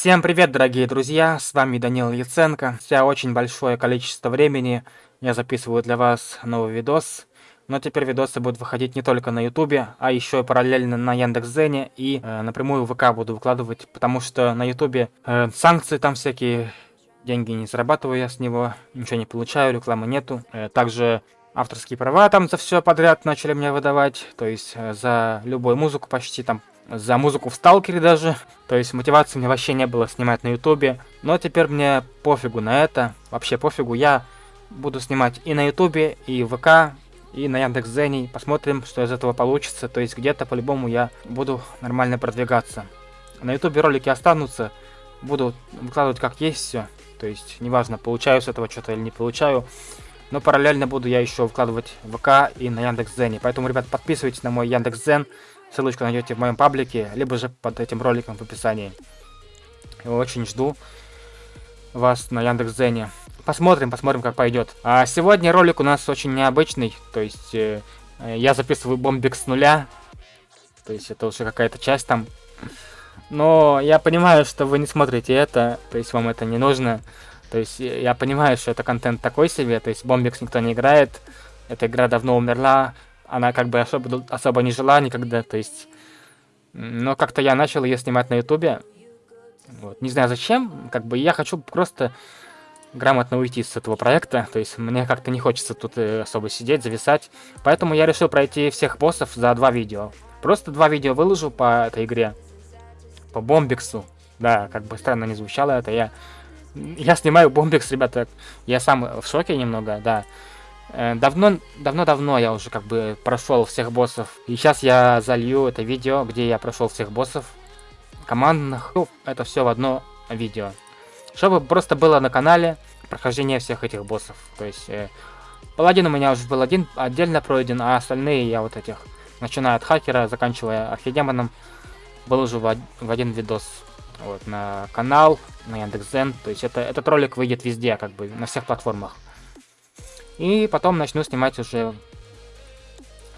Всем привет, дорогие друзья, с вами Данил Яценко. Спустя очень большое количество времени я записываю для вас новый видос. Но теперь видосы будут выходить не только на ютубе, а еще и параллельно на Яндекс.Зене и э, напрямую в ВК буду выкладывать, потому что на ютубе э, санкции там всякие, деньги не зарабатываю я с него, ничего не получаю, рекламы нету. Э, также авторские права там за все подряд начали мне выдавать, то есть э, за любую музыку почти там за музыку в Сталкере даже. То есть мотивации мне вообще не было снимать на Ютубе. Но теперь мне пофигу на это. Вообще пофигу. Я буду снимать и на Ютубе, и в ВК, и на Яндекс.Зене. Посмотрим, что из этого получится. То есть где-то по-любому я буду нормально продвигаться. На Ютубе ролики останутся. Буду выкладывать как есть все. То есть неважно, получаю с этого что-то или не получаю. Но параллельно буду я еще выкладывать в ВК и на Яндекс.Зене. Поэтому, ребят, подписывайтесь на мой Яндекс.Зен. Ссылочку найдете в моем паблике, либо же под этим роликом в описании. Очень жду вас на Яндекс.Зене. Посмотрим, посмотрим, как пойдет. А сегодня ролик у нас очень необычный. То есть, э, я записываю бомбик с нуля. То есть, это уже какая-то часть там. Но я понимаю, что вы не смотрите это. То есть, вам это не нужно. То есть, я понимаю, что это контент такой себе. То есть, бомбикс никто не играет. Эта игра давно умерла она как бы особо, особо не жила никогда, то есть... Но как-то я начал ее снимать на ютубе. Вот. Не знаю зачем, как бы я хочу просто грамотно уйти с этого проекта, то есть мне как-то не хочется тут э, особо сидеть, зависать. Поэтому я решил пройти всех боссов за два видео. Просто два видео выложу по этой игре. По Бомбиксу. Да, как бы странно не звучало это, я... Я снимаю Бомбикс, ребята, я сам в шоке немного, да. Э, давно, давно-давно я уже как бы прошел всех боссов. И сейчас я залью это видео, где я прошел всех боссов командных. Ну, это все в одно видео. Чтобы просто было на канале прохождение всех этих боссов. То есть, э, паладин у меня уже был один отдельно пройден, а остальные я вот этих, начиная от хакера, заканчивая архидемоном, был уже в, в один видос. Вот, на канал, на Яндекс.Зен. То есть, это, этот ролик выйдет везде, как бы, на всех платформах. И потом начну снимать уже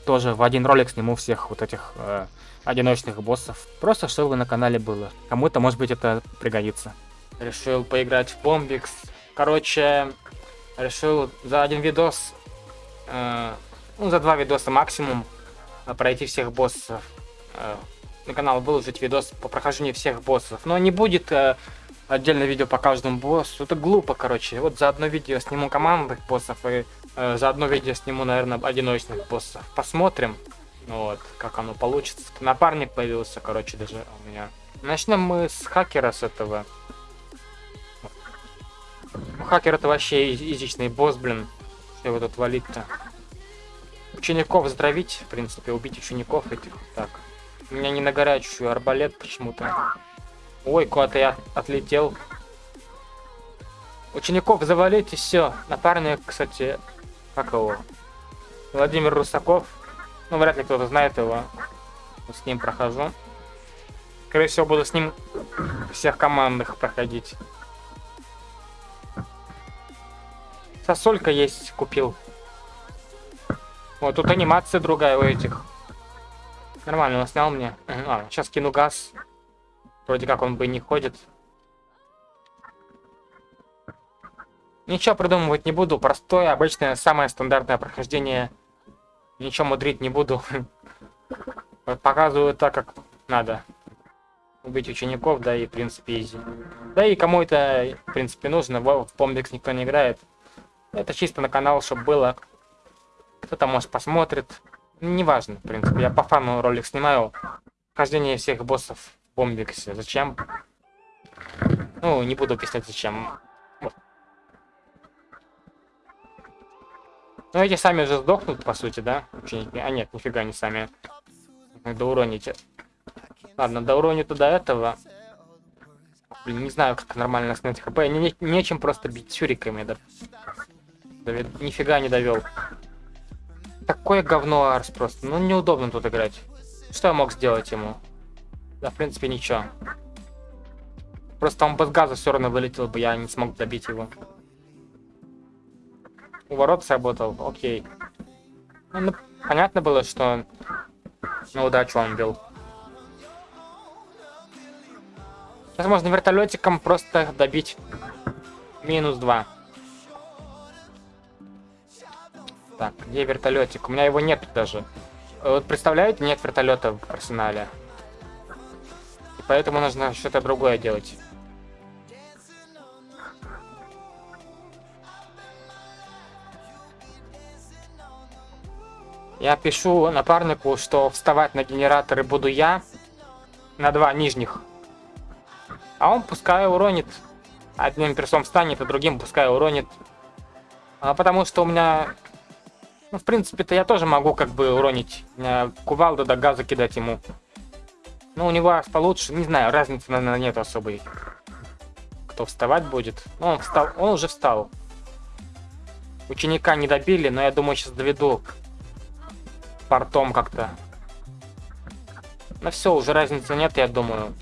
тоже в один ролик сниму всех вот этих э, одиночных боссов. Просто чтобы на канале было. Кому-то, может быть, это пригодится. Решил поиграть в Бомбикс. Короче, решил за один видос, э, ну, за два видоса максимум, э, пройти всех боссов. Э, на канал выложить видос по прохождению всех боссов. Но не будет э, отдельное видео по каждому боссу. Это глупо, короче. Вот за одно видео сниму командных боссов и э, за одно видео сниму, наверное, одиночных боссов. Посмотрим, вот, как оно получится. Напарник появился, короче, даже у меня. Начнем мы с хакера, с этого. Ну, хакер это вообще изичный босс, блин. Что его тут валить-то? Учеников затравить, в принципе, убить учеников этих. Так. У меня не на горячую арбалет почему-то. Ой, куда-то я отлетел. Учеников завалить и все. Напарник, кстати, как его? Владимир Русаков. Ну, вряд ли кто-то знает его. С ним прохожу. Скорее всего, буду с ним всех командных проходить. Сосолька есть, купил. Вот, тут анимация другая у этих. Нормально, он снял мне. А, сейчас кину газ. Вроде как он бы не ходит. Ничего придумывать не буду. Простое, обычное, самое стандартное прохождение. Ничего мудрить не буду. Показываю так, как надо. Убить учеников, да и, в принципе, изи. Да и кому это, в принципе, нужно. В Помбикс никто не играет. Это чисто на канал, чтобы было. Кто-то, может, посмотрит. Неважно, в принципе. Я по фану ролик снимаю. Прохождение всех боссов Бомбиксе. Зачем? Ну, не буду писать зачем. Ну, эти сами же сдохнут, по сути, да? Ученики. А нет, нифига не сами. Надо уронить. Ладно, до уроню туда этого. Блин, не знаю, как нормально снять хп. Не, не, нечем просто бить сюриками, да. Давид, нифига не довел. Такое говно Арс просто. Ну, неудобно тут играть. Что я мог сделать ему? Да, в принципе, ничего. Просто он без газа все равно вылетел бы, я не смог добить его. У ворот сработал, окей. Ну, понятно было, что на удачу он бил. Сейчас можно вертолетиком просто добить минус 2. Так, где вертолетик? У меня его нет даже. Вот представляете, нет вертолета в арсенале. Поэтому нужно что-то другое делать. Я пишу напарнику, что вставать на генераторы буду я. На два нижних. А он пускай уронит. Одним персом встанет, а другим пускай уронит. А потому что у меня... Ну, в принципе-то я тоже могу как бы уронить. Кувалду до газа кидать ему. Ну, у него получше. Не знаю, разницы, наверное, нет особой. Кто вставать будет. Ну, он встал. Он уже встал. Ученика не добили, но я думаю, сейчас доведу портом как-то. Ну все, уже разницы нет, я думаю.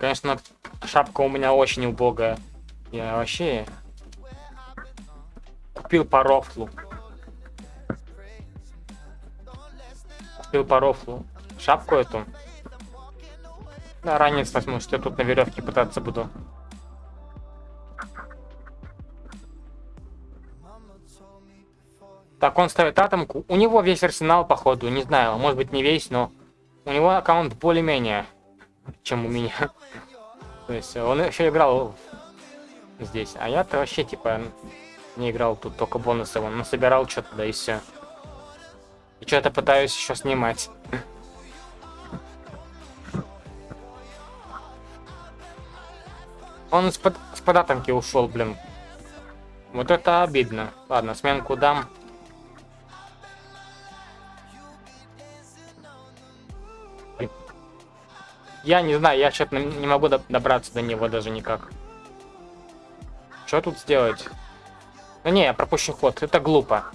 Конечно, шапка у меня очень убогая. Я вообще купил по рофлу. Купил по рофлу. Шапку эту. Да, ранец возьму, что я тут на веревке пытаться буду. Так, он ставит атомку. У него весь арсенал, походу. Не знаю, может быть не весь, но... У него аккаунт более-менее, чем у меня. То есть он еще играл здесь. А я-то вообще, типа, не играл тут только бонусы. Он насобирал что-то, да и все. И что-то пытаюсь еще снимать. Он с-под с атомки ушел, блин. Вот это обидно. Ладно, сменку дам. Я не знаю, я что-то не могу добраться до него даже никак. Что тут сделать? Ну не, я пропущу ход, это глупо.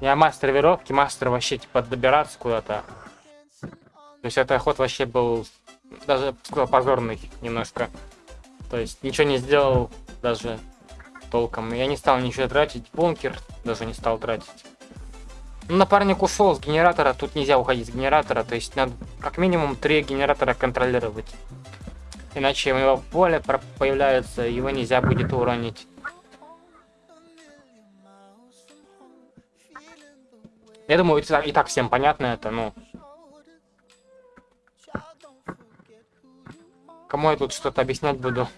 Я мастер веровки, мастер вообще типа добираться куда-то. То есть это ход вообще был даже сказал, позорный немножко. То есть ничего не сделал даже толком. Я не стал ничего тратить, бункер даже не стал тратить. Ну, напарник ушел с генератора, тут нельзя уходить с генератора, то есть надо как минимум три генератора контролировать. Иначе у него поле появляется, его нельзя будет уронить. Я думаю, и так всем понятно это, ну. Кому я тут что-то объяснять буду?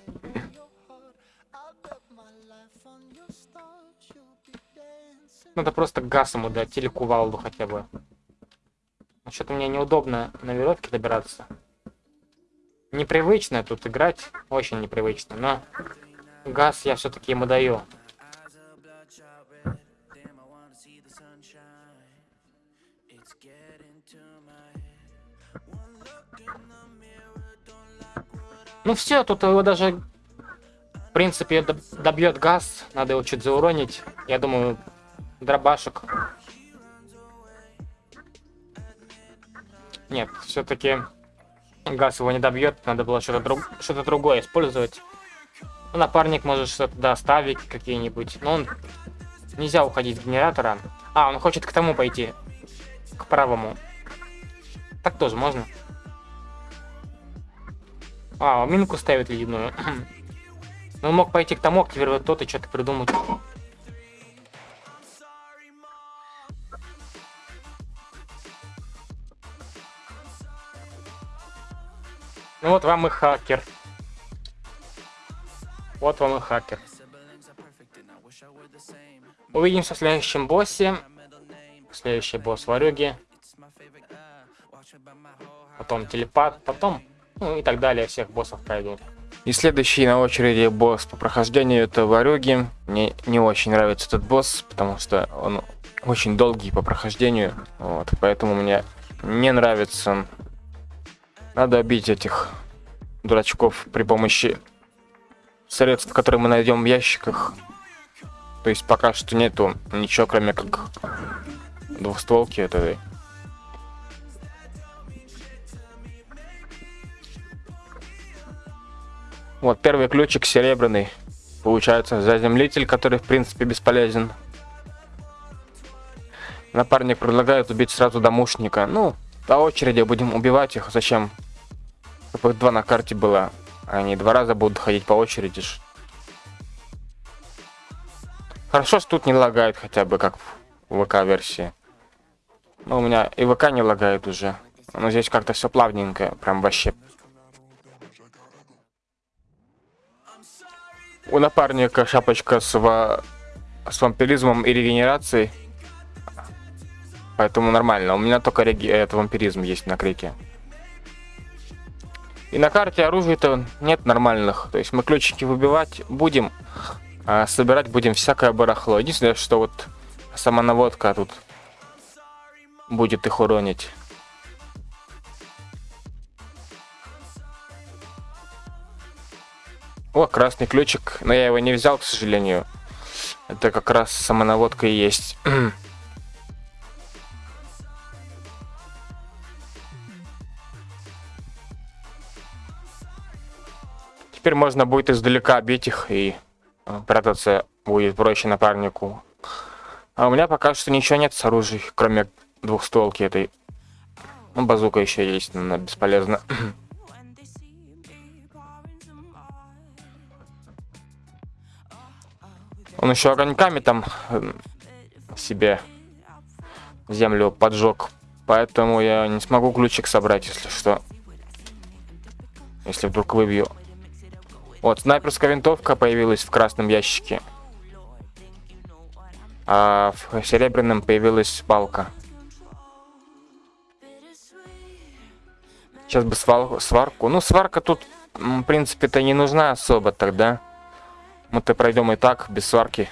Надо просто газ ему дать или кувалду хотя бы. Что-то мне неудобно на веревке добираться. Непривычно тут играть, очень непривычно, но газ я все-таки ему даю. Ну все, тут его даже, в принципе, добьет газ. Надо его чуть зауронить. Я думаю, дробашек. Нет, все-таки газ его не добьет. Надо было что-то друг... что другое использовать. Ну, напарник может что-то доставить какие-нибудь. Но он... Нельзя уходить с генератора. А, он хочет к тому пойти. К правому. Так тоже можно. А, минку ставит ледяную. Ну, мог пойти к тому, активировать тот и что-то придумать. Ну вот вам и хакер. Вот вам и хакер. Увидимся в следующем боссе. Следующий босс Варюги. Потом телепат, потом, ну и так далее, всех боссов пройду. И следующий на очереди босс по прохождению это Варюги. Мне не очень нравится этот босс, потому что он очень долгий по прохождению. Вот, поэтому мне не нравится надо убить этих дурачков при помощи средств, которые мы найдем в ящиках. То есть пока что нету ничего, кроме как двухстволки этой. Вот первый ключик серебряный. Получается заземлитель, который в принципе бесполезен. Напарник предлагает убить сразу домушника. Ну, по очереди будем убивать их. Зачем Чтобы их два на карте было. Они два раза будут ходить по очереди. Хорошо, что тут не лагает хотя бы, как в ВК-версии. Но у меня и ВК не лагает уже. Но здесь как-то все плавненько, прям вообще. У напарника шапочка с, ва... с вампиризмом и регенерацией. Поэтому нормально. У меня только реги... это вампиризм есть на крике. И на карте оружия-то нет нормальных. То есть мы ключики выбивать будем, а собирать будем всякое барахло. Единственное, что вот сама наводка тут будет их уронить. О, красный ключик, но я его не взял, к сожалению. Это как раз самонаводка и есть. Теперь можно будет издалека бить их и э, прятаться будет проще напарнику. А у меня пока что ничего нет с оружием, кроме двухстволки этой. Ну, базука еще есть, но она бесполезна. Он еще огоньками там э, себе землю поджег. Поэтому я не смогу ключик собрать, если что. Если вдруг выбью. Вот, снайперская винтовка появилась в красном ящике. А в серебряном появилась палка. Сейчас бы свал, сварку. Ну, сварка тут, в принципе-то, не нужна особо тогда. Мы-то пройдем и так, без сварки.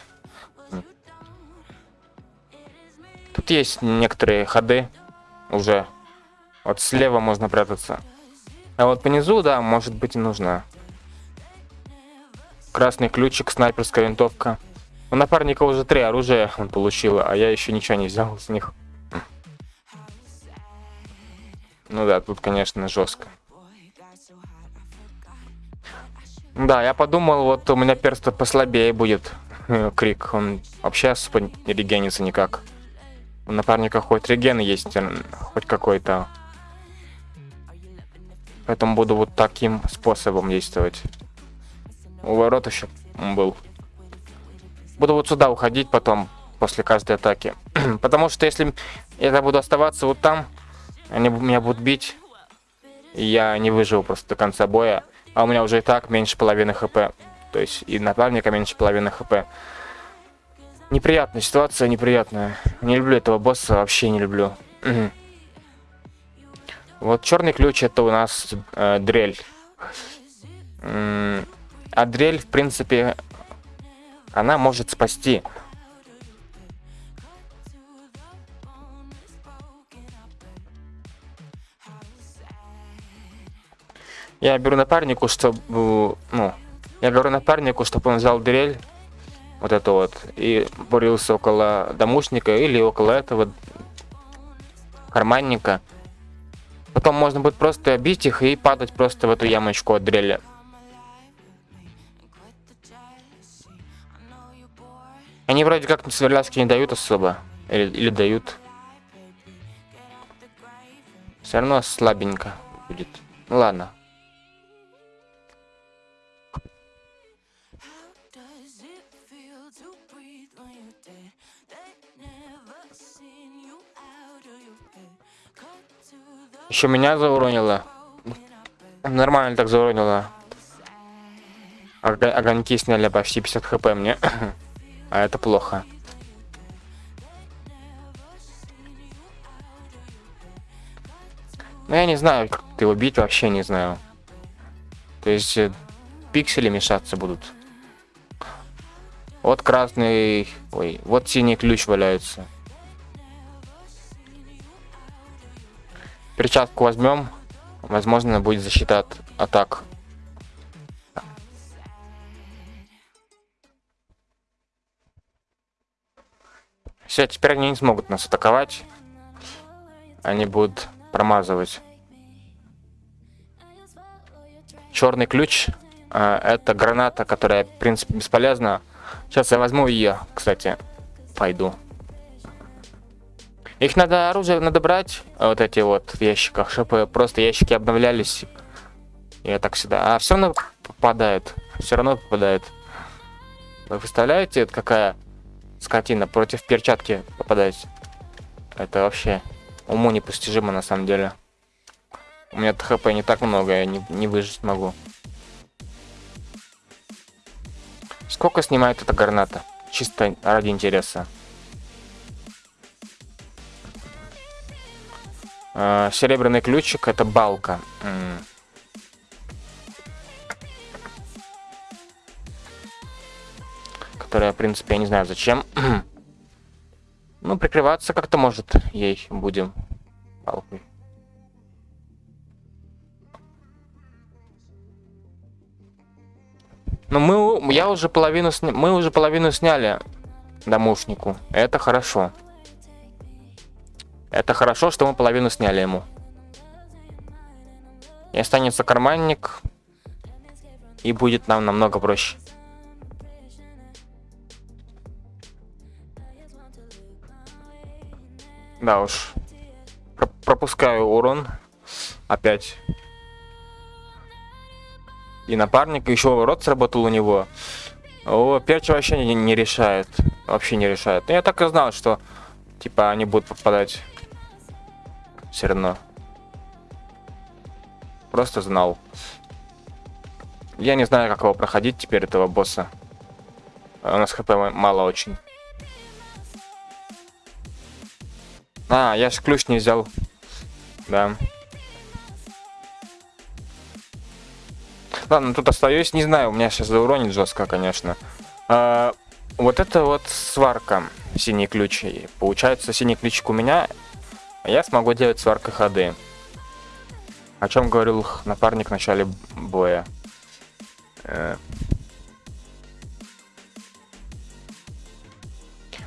Тут есть некоторые ходы уже. Вот слева можно прятаться. А вот по низу, да, может быть и нужна. Красный ключик, снайперская винтовка. У напарника уже три оружия он получил, а я еще ничего не взял с них. Ну да, тут, конечно, жестко. Да, я подумал, вот у меня перст послабее будет. Крик, он вообще особо не регенится никак. У напарника хоть реген есть, хоть какой-то. Поэтому буду вот таким способом действовать. У ворот еще был. Буду вот сюда уходить потом, после каждой атаки. Потому что если я буду оставаться вот там, они меня будут бить, и я не выживу просто до конца боя. А у меня уже и так меньше половины хп. То есть и напарника меньше половины хп. Неприятная ситуация, неприятная. Не люблю этого босса, вообще не люблю. Вот черный ключ это у нас э, дрель. А дрель, в принципе, она может спасти. Я беру напарнику, чтобы, ну, я говорю напарнику, чтобы он взял дрель, вот это вот, и бурился около домушника или около этого карманника. Потом можно будет просто бить их и падать просто в эту ямочку от дрели. Они вроде как сверлязки не дают особо. Или, или дают. Все равно слабенько будет. Ну ладно. Еще меня зауронило. Нормально так зауронило. Огоньки сняли почти 50 хп мне. А это плохо. Ну, я не знаю, как ты убить, вообще не знаю. То есть, э, пиксели мешаться будут. Вот красный... Ой, вот синий ключ валяется. Перчатку возьмем. Возможно, будет защита от атак. Все, теперь они не смогут нас атаковать. Они будут промазывать. Черный ключ. Э, это граната, которая, в принципе, бесполезна. Сейчас я возьму ее, кстати. Пойду. Их надо оружие надо брать, вот эти вот в ящиках, чтобы просто ящики обновлялись Я так всегда... А все равно попадает. Все равно попадает. Вы представляете, это какая скотина против перчатки попадать? Это вообще уму непостижимо на самом деле. У меня хп не так много, я не, не выжить могу. Сколько снимает эта граната? Чисто ради интереса. Серебряный ключик это балка. Которая, в принципе, я не знаю зачем. ну, прикрываться как-то может ей будем. Балкой. Ну, мы, я уже половину, мы уже половину сняли домушнику. Это хорошо. Это хорошо, что мы половину сняли ему. И останется карманник. И будет нам намного проще. Да уж. Про пропускаю урон. Опять. И напарник, еще рот сработал у него. О, перч вообще не, не решает. Вообще не решает. Но я так и знал, что типа они будут попадать все равно. Просто знал. Я не знаю, как его проходить теперь, этого босса. У нас хп мало очень. А, я же ключ не взял. Да. Ладно, тут остаюсь. Не знаю, у меня сейчас зауронит жестко, конечно. А, вот это вот сварка. Синий ключ. получается, синий ключик у меня я смогу делать сваркой ходы. О чем говорил напарник в начале боя. Э.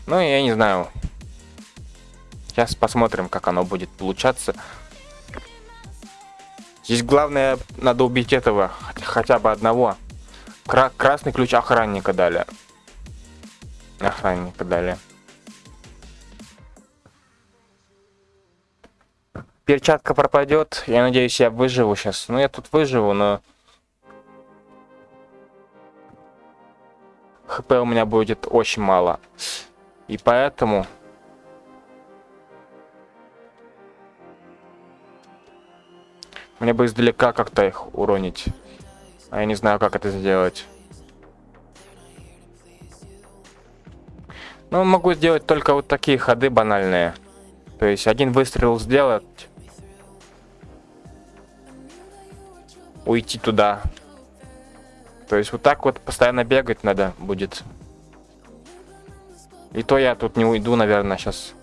Ну, я не знаю. Сейчас посмотрим, как оно будет получаться. Здесь главное, надо убить этого, хотя бы одного. Кра красный ключ охранника дали. Охранника дали. Перчатка пропадет. Я надеюсь, я выживу сейчас. Ну, я тут выживу, но... ХП у меня будет очень мало. И поэтому... Мне бы издалека как-то их уронить. А я не знаю, как это сделать. Ну, могу сделать только вот такие ходы банальные. То есть один выстрел сделать, уйти туда. То есть вот так вот постоянно бегать надо будет. И то я тут не уйду, наверное, сейчас.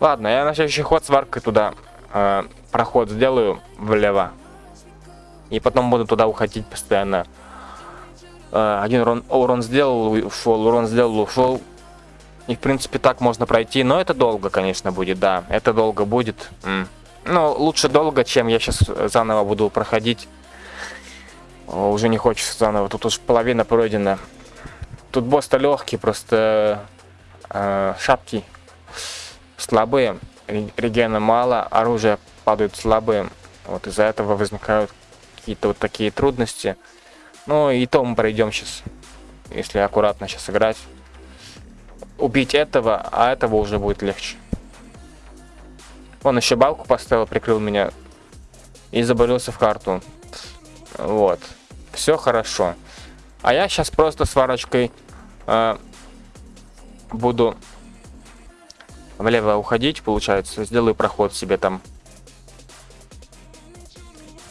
Ладно, я на следующий ход сваркой туда э, проход сделаю влево. И потом буду туда уходить постоянно. Э, один урон, урон сделал, ушел, урон сделал, ушел. И, в принципе, так можно пройти. Но это долго, конечно, будет, да. Это долго будет. М. Ну, лучше долго, чем я сейчас заново буду проходить. Уже не хочется заново. Тут уж половина пройдена. Тут босс-то легкий, просто э, шапки слабые. Регена мало, оружие падают слабые. Вот из-за этого возникают какие-то вот такие трудности. Ну и то мы пройдем сейчас, если аккуратно сейчас играть убить этого, а этого уже будет легче. Он еще балку поставил, прикрыл меня и заборился в карту. Вот. Все хорошо. А я сейчас просто сварочкой э, буду влево уходить, получается. Сделаю проход себе там.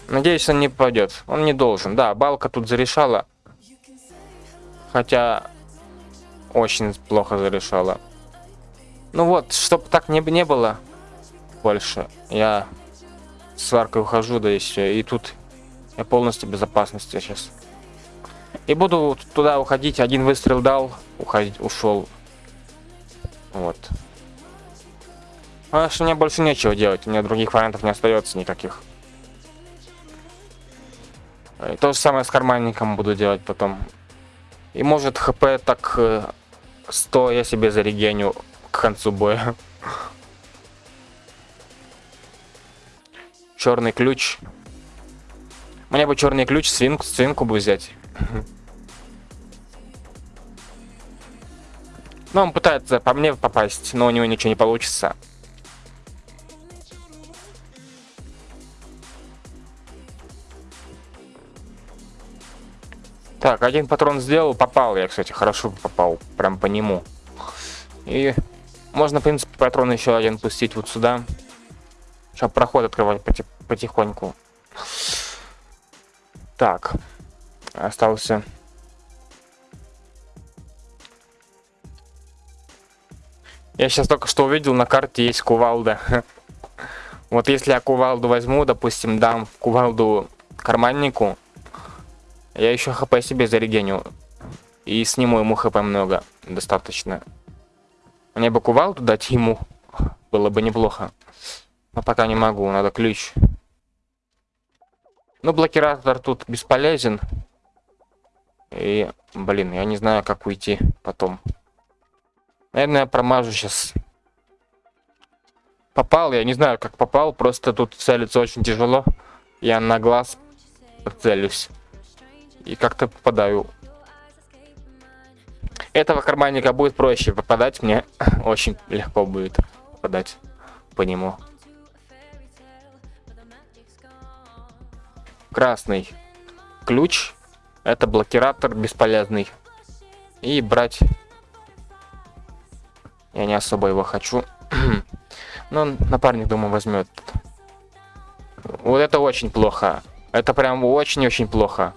Надеюсь, он не пойдет. Он не должен. Да, балка тут зарешала. Хотя очень плохо зарешала. Ну вот, чтобы так не, не было больше, я сваркой ухожу, да и все. И тут я полностью в безопасности сейчас. И буду туда уходить, один выстрел дал, уходить, ушел. Вот. А что мне больше нечего делать, у меня других вариантов не остается никаких. И то же самое с карманником буду делать потом. И может хп так э, 100 я себе зарегеню к концу боя. черный ключ. Мне бы черный ключ, свинку, свинку бы взять. Ну, он пытается по мне попасть, но у него ничего не получится. Так, один патрон сделал, попал я, кстати, хорошо попал, прям по нему. И можно, в принципе, патрон еще один пустить вот сюда. Чтобы проход открывать потихоньку. Так, остался Я сейчас только что увидел, на карте есть кувалда. Вот если я кувалду возьму, допустим, дам кувалду карманнику, я еще хп себе зарегеню. И сниму ему хп много, достаточно. Мне бы кувалду дать ему, было бы неплохо. Но пока не могу, надо ключ. Ну, блокиратор тут бесполезен. И, блин, я не знаю, как уйти потом. Наверное, я промажу сейчас. Попал, я не знаю, как попал, просто тут целиться очень тяжело. Я на глаз целюсь. И как-то попадаю. Этого карманника будет проще попадать, мне очень легко будет попадать по нему. Красный ключ. Это блокиратор бесполезный. И брать я не особо его хочу. Но напарник, думаю, возьмет. Вот это очень плохо. Это прям очень-очень плохо.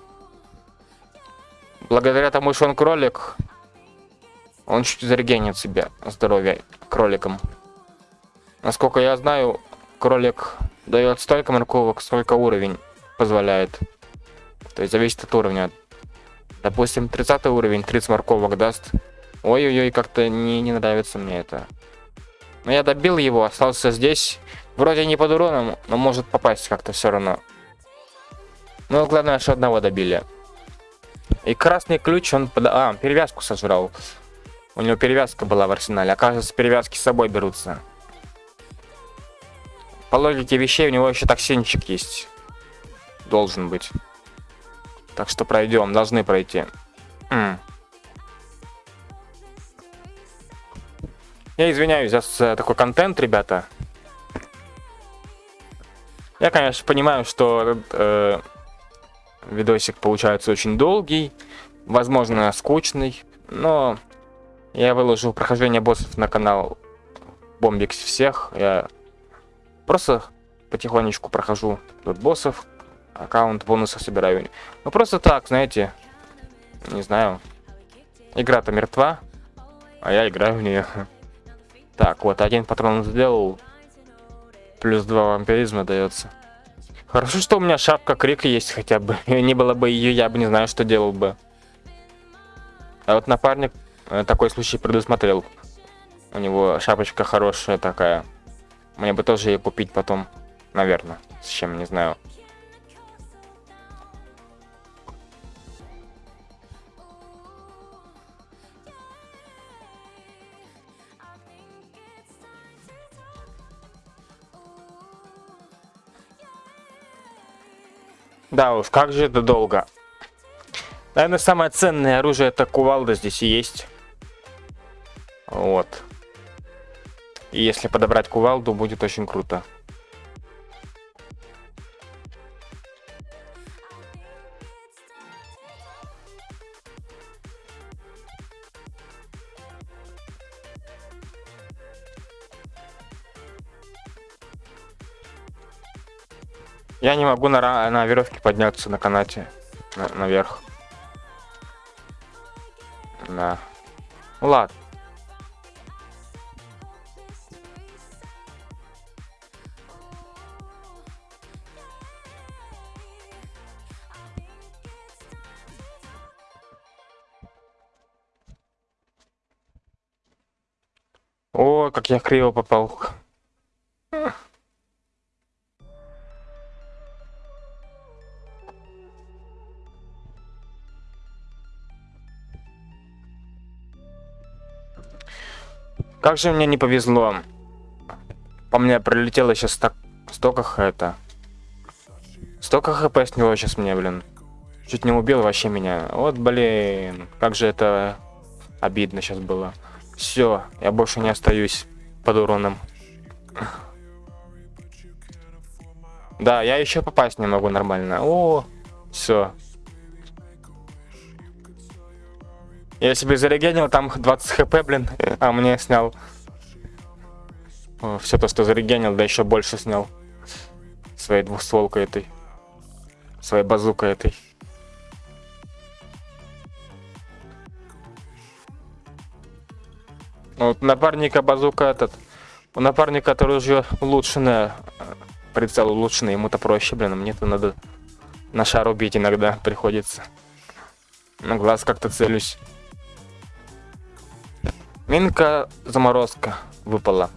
Благодаря тому, что он кролик, он чуть зарегенит себе здоровье кроликом. Насколько я знаю, кролик дает столько морковок, сколько уровень позволяет. То есть зависит от уровня. Допустим, 30 уровень 30 морковок даст. Ой-ой-ой, как-то не, не нравится мне это. Но я добил его, остался здесь. Вроде не под уроном, но может попасть как-то все равно. Ну, главное, что одного добили. И красный ключ, он... Под... А, перевязку сожрал. У него перевязка была в арсенале. Оказывается, перевязки с собой берутся. По логике вещей, у него еще токсинчик есть. Должен быть. Так что пройдем, должны пройти. М Я извиняюсь за такой контент, ребята. Я, конечно, понимаю, что э, видосик получается очень долгий, возможно, скучный, но я выложил прохождение боссов на канал Бомбикс всех. Я просто потихонечку прохожу тут боссов, аккаунт бонусов собираю. Ну просто так, знаете, не знаю. Игра-то мертва, а я играю в нее. Так, вот один патрон сделал. Плюс два вампиризма дается. Хорошо, что у меня шапка крик есть хотя бы. не было бы ее, я бы не знаю, что делал бы. А вот напарник э, такой случай предусмотрел. У него шапочка хорошая такая. Мне бы тоже ее купить потом. Наверное. С чем, не знаю. Да уж, как же это долго. Наверное, самое ценное оружие это кувалда здесь и есть. Вот. И если подобрать кувалду, будет очень круто. Я не могу на, на веревке подняться на канате на, наверх. Да. Ну ладно. О, как я криво попал. Как же мне не повезло. По мне прилетело сейчас так столько это. Столько хп него сейчас мне, блин. Чуть не убил вообще меня. Вот, блин, как же это обидно сейчас было. Все, я больше не остаюсь под уроном. Да, я еще попасть не могу нормально. О, все. Я себе зарегенил, там 20 хп, блин, а мне снял. все то, что зарегенил, да еще больше снял. Своей двухстволкой этой. Своей базукой этой. Ну, вот напарника базука этот. У напарника это ружье улучшенное. Прицел улучшенный, ему-то проще, блин, а мне-то надо на шар убить иногда приходится. На глаз как-то целюсь. Минка заморозка выпала.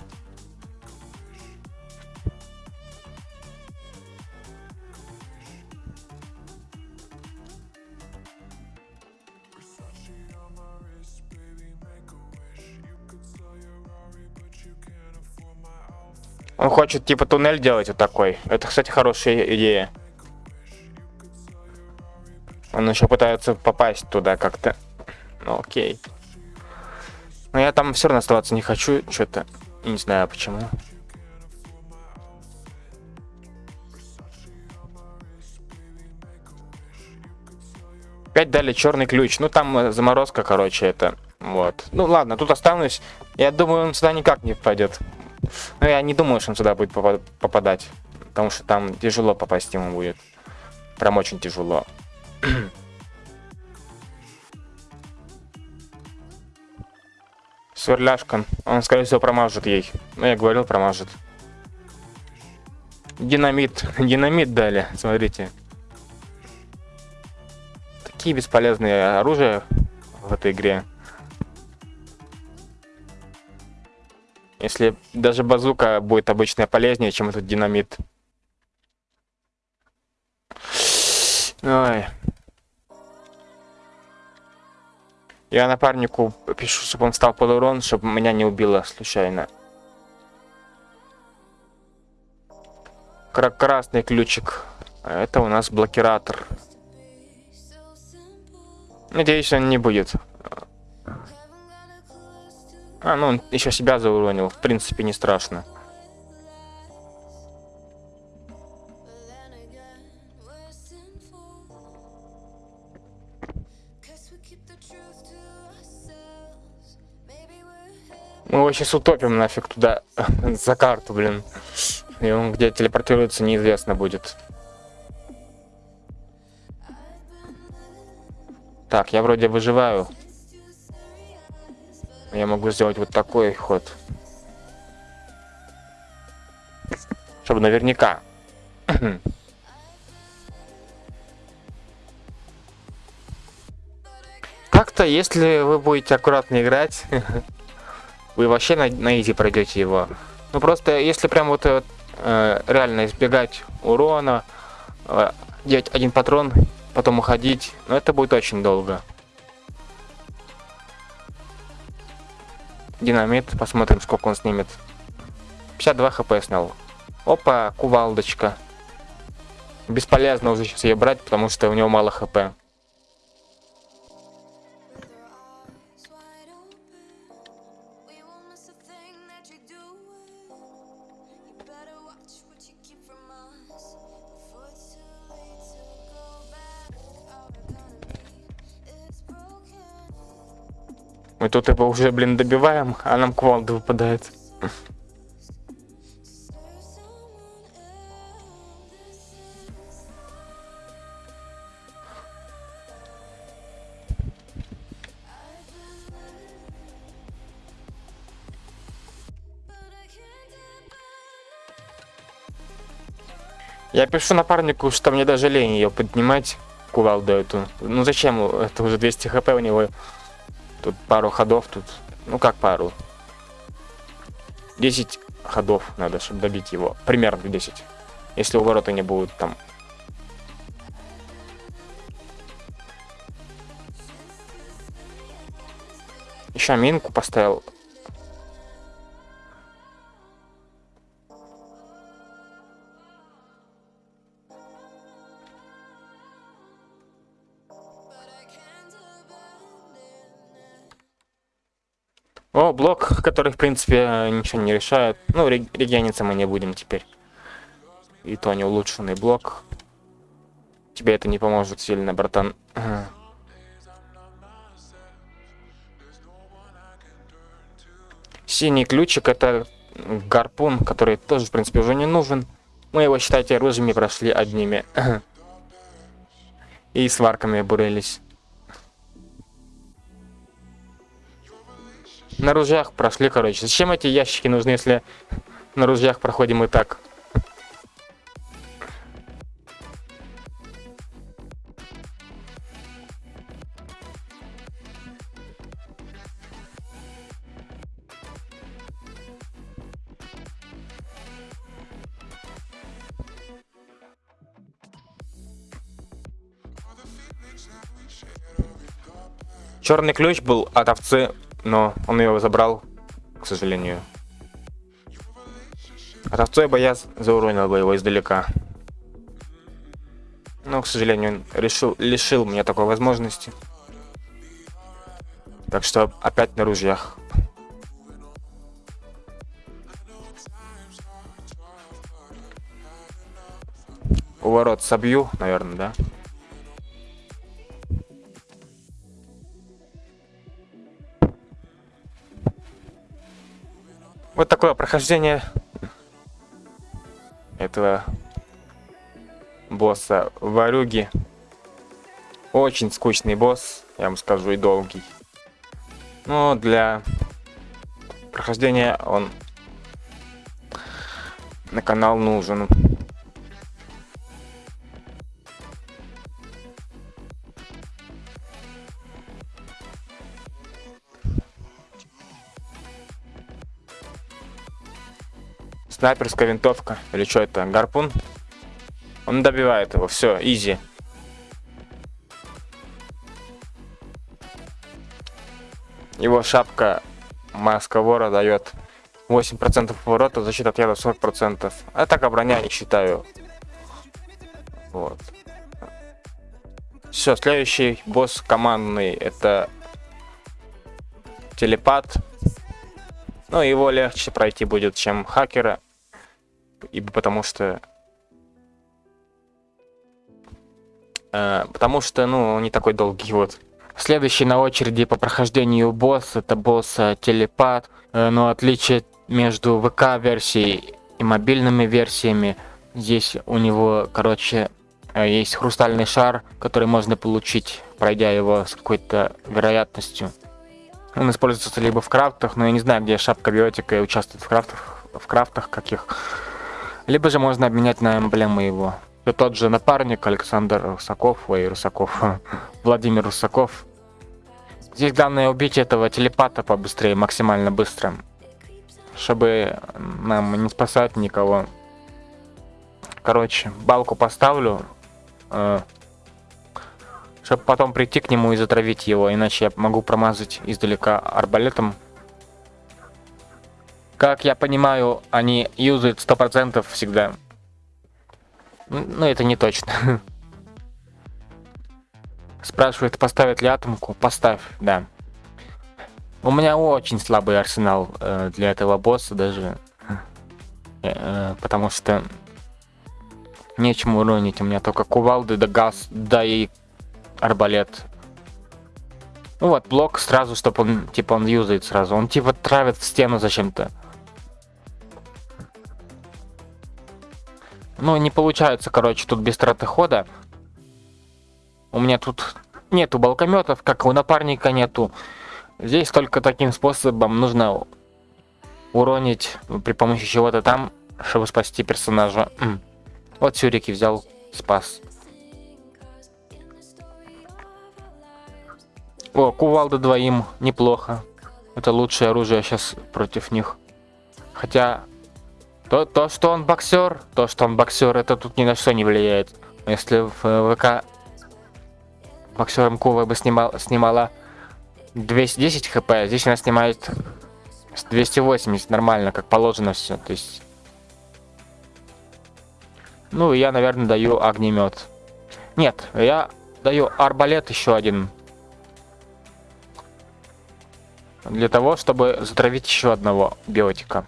Он хочет типа туннель делать вот такой. Это, кстати, хорошая идея. Он еще пытается попасть туда как-то. Ну, окей. Но я там все равно оставаться не хочу. Что-то. Не знаю почему. Опять дали черный ключ. Ну там э, заморозка, короче, это. Вот. Ну ладно, тут останусь. Я думаю, он сюда никак не пойдет. Но я не думаю, что он сюда будет попадать. Потому что там тяжело попасть ему будет. Прям очень тяжело. Сверляшка. Он, скорее всего, промажет ей. Ну, я говорил, промажет. Динамит. Динамит дали, смотрите. Такие бесполезные оружия в этой игре. Если даже базука будет обычно полезнее, чем этот динамит. Ой. Я напарнику пишу, чтобы он стал под урон, чтобы меня не убило случайно. Красный ключик. Это у нас блокиратор. Надеюсь, он не будет. А, ну он еще себя зауронил. В принципе, не страшно. Мы его сейчас утопим нафиг туда, за карту, блин. И он где телепортируется, неизвестно будет. Так, я вроде выживаю. Я могу сделать вот такой ход. Чтобы наверняка. Как-то, если вы будете аккуратно играть, вы вообще на, на изи пройдете его. Ну просто, если прям вот э, реально избегать урона, э, делать один патрон, потом уходить, ну это будет очень долго. Динамит, посмотрим, сколько он снимет. 52 хп снял. Опа, кувалдочка. Бесполезно уже сейчас ее брать, потому что у него мало хп. Тут его уже, блин, добиваем, а нам кувалда выпадает. Я пишу напарнику, что мне даже лень ее поднимать, кувалду эту. Ну зачем? Это уже 200 хп у него. Тут пару ходов, тут, ну как пару. 10 ходов надо, чтобы добить его. Примерно 10. Если у ворота не будут там. Еще минку поставил. О, блок, который, в принципе, ничего не решает. Ну, регениться мы не будем теперь. И то не улучшенный блок. Тебе это не поможет сильно, братан. Синий ключик это гарпун, который тоже, в принципе, уже не нужен. Мы его, считайте, оружиями прошли одними. И сварками бурились. На ружьях прошли, короче. Зачем эти ящики нужны, если на ружьях проходим и так? Черный ключ был от овцы, но он его забрал, к сожалению. Бы я зауронил бы его издалека. Но, к сожалению, он решил, лишил меня такой возможности. Так что опять на ружьях. У ворот собью, наверное, да? Вот такое прохождение этого босса Варюги. Очень скучный босс, я вам скажу, и долгий. Но для прохождения он на канал нужен. Снайперская винтовка. Или что это? Гарпун? Он добивает его. Все, изи. Его шапка маска вора дает 8% поворота, защита от яда 40%. А так а броня не считаю. Вот. Все, следующий босс командный это телепат. Ну, его легче пройти будет, чем хакера ибо потому что... Э, потому что, ну, не такой долгий вот. Следующий на очереди по прохождению босс, это босс э, телепат, э, но отличие между ВК-версией и мобильными версиями, здесь у него, короче, э, есть хрустальный шар, который можно получить, пройдя его с какой-то вероятностью. Он используется либо в крафтах, но я не знаю, где шапка биотика и участвует в крафтах, в крафтах каких. Либо же можно обменять на эмблему его. И тот же напарник Александр Русаков, ой, Русаков, Владимир Русаков. Здесь главное убить этого телепата побыстрее, максимально быстро. Чтобы нам не спасать никого. Короче, балку поставлю. Э, чтобы потом прийти к нему и затравить его, иначе я могу промазать издалека арбалетом как я понимаю, они юзают 100% всегда. Ну, это не точно. Спрашивает, поставить ли атомку? Поставь, да. У меня очень слабый арсенал э, для этого босса даже. Э, э, потому что нечему уронить. У меня только кувалды, да газ, да и арбалет. Ну вот, блок сразу, чтобы он, типа, он юзает сразу. Он, типа, травит в стену зачем-то. Ну, не получается, короче, тут без траты хода. У меня тут нету балкометов, как у напарника нету. Здесь только таким способом нужно уронить при помощи чего-то там, чтобы спасти персонажа. Вот Сюрики взял, спас. О, кувалда двоим, неплохо. Это лучшее оружие сейчас против них. Хотя то, то, что он боксер, то, что он боксер, это тут ни на что не влияет. Если в э, ВК боксером Кува бы снимал, снимала 210 хп, здесь она снимает 280, нормально, как положено все. То есть... Ну, я, наверное, даю огнемет. Нет, я даю арбалет еще один. для того, чтобы затравить еще одного биотика.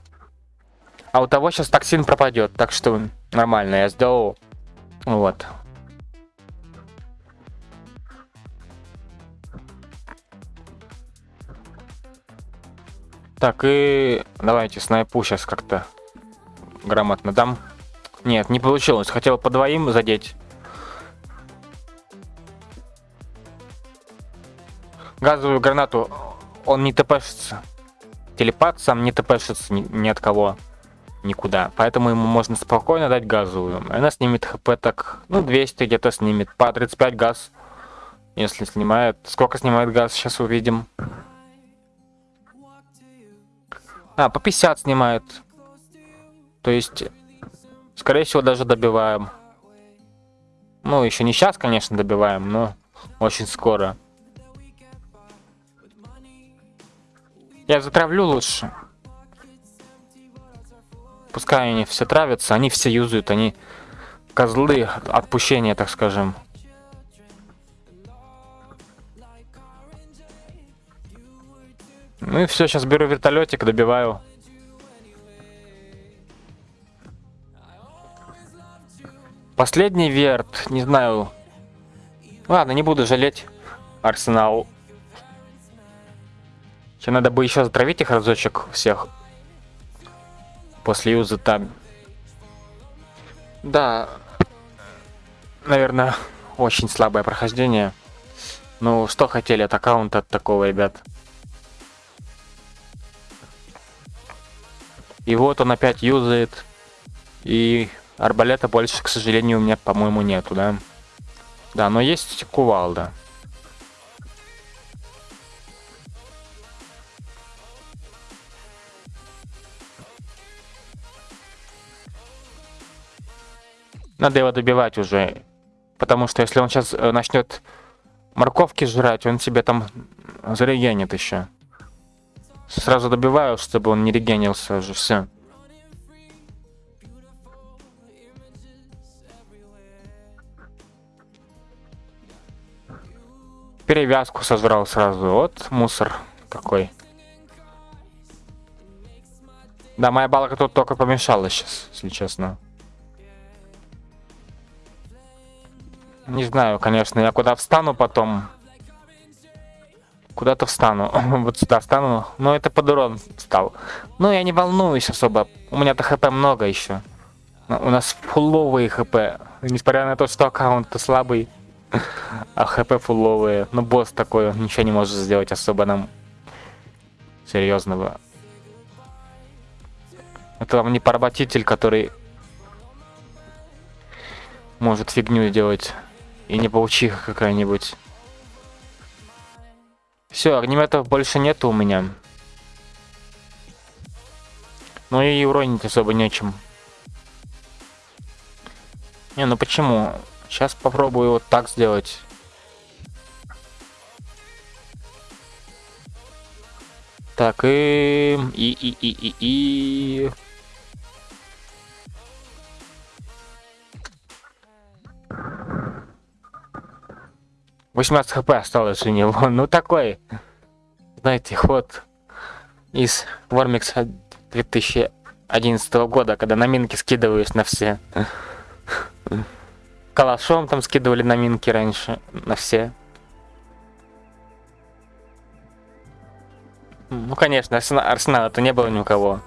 А у того сейчас токсин пропадет, так что нормально, я сделал. Вот. Так, и давайте снайпу сейчас как-то грамотно дам. Нет, не получилось. Хотел по двоим задеть. Газовую гранату он не тпшится. Телепат сам не тпшится ни, ни от кого. Никуда. Поэтому ему можно спокойно дать газовую. Она снимет хп так, ну, 200 где-то снимет. По 35 газ. Если снимает. Сколько снимает газ, сейчас увидим. А, по 50 снимает. То есть, скорее всего, даже добиваем. Ну, еще не сейчас, конечно, добиваем, но очень скоро. Я затравлю лучше. Пускай они все травятся, они все юзают, они козлы отпущения, так скажем. Ну и все, сейчас беру вертолетик, добиваю. Последний верт, не знаю. Ладно, не буду жалеть Арсенал. Тебе надо бы еще затравить их разочек всех. После юза там. Да. Наверное, очень слабое прохождение. Ну, что хотели от аккаунта от такого, ребят? И вот он опять юзает. И арбалета больше, к сожалению, у меня, по-моему, нету, да? Да, но есть кувалда. Надо его добивать уже. Потому что если он сейчас э, начнет морковки жрать, он себе там зарегенит еще. Сразу добиваю, чтобы он не регенился уже, все. Перевязку сожрал сразу. Вот мусор какой. Да, моя балка тут только помешала сейчас, если честно. Не знаю, конечно, я куда встану потом. Куда-то встану. вот сюда встану. Но это под урон встал. Но я не волнуюсь особо. У меня-то хп много еще. У нас фулловые хп. Несмотря на то, что аккаунт слабый. а хп фулловые. Но босс такой, он ничего не может сделать особо нам серьезного. Это вам не поработитель, который может фигню делать. И не паучиха какая-нибудь. Все, огнеметов больше нету у меня. Ну и уронить особо нечем. Не, ну почему? Сейчас попробую вот так сделать. Так, и... И, и, и, и, и... 18 хп осталось у него. Ну такой, знаете, ход из Вормикса 2011 года, когда на минки скидываюсь на все. Калашом там скидывали на минки раньше, на все. Ну, конечно, арсенала-то не было ни у кого.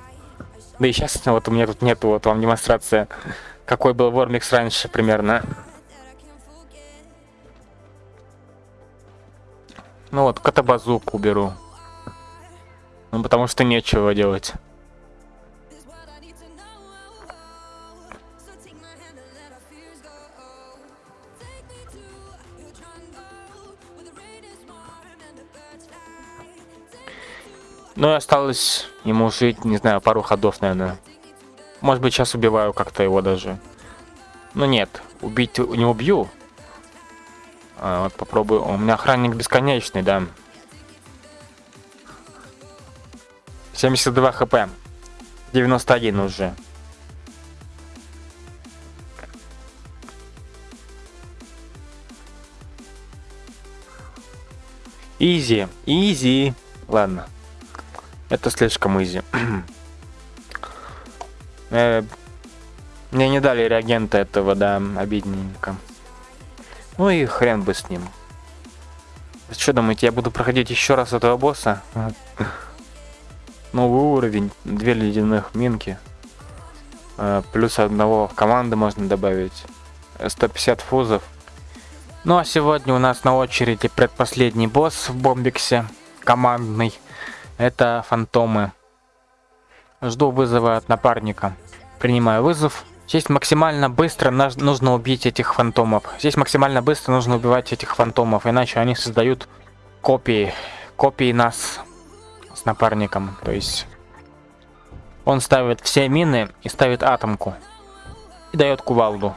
Да и сейчас вот у меня тут нету, вот вам демонстрация, какой был Вормикс раньше примерно. Ну вот, катабазуку беру. Ну потому что нечего делать. Ну и осталось ему жить, не знаю, пару ходов, наверное. Может быть, сейчас убиваю как-то его даже. Ну нет, убить не убью, а, вот попробую. У меня охранник бесконечный, да. 72 хп. 91 уже. Easy, easy. Ладно. Это слишком easy. Э, Мне не дали реагента этого, да, обидненько. Ну и хрен бы с ним. Что думаете, я буду проходить еще раз этого босса? Новый уровень, две ледяных минки. Э, Плюс одного в команды можно добавить. Э, 150 фузов. Ну а сегодня у нас на очереди предпоследний босс в Бомбиксе. Командный. Это фантомы. Жду вызова от напарника. Принимаю вызов. Здесь максимально быстро нужно убить этих фантомов. Здесь максимально быстро нужно убивать этих фантомов, иначе они создают копии. Копии нас с напарником. То есть он ставит все мины и ставит атомку. И дает кувалду.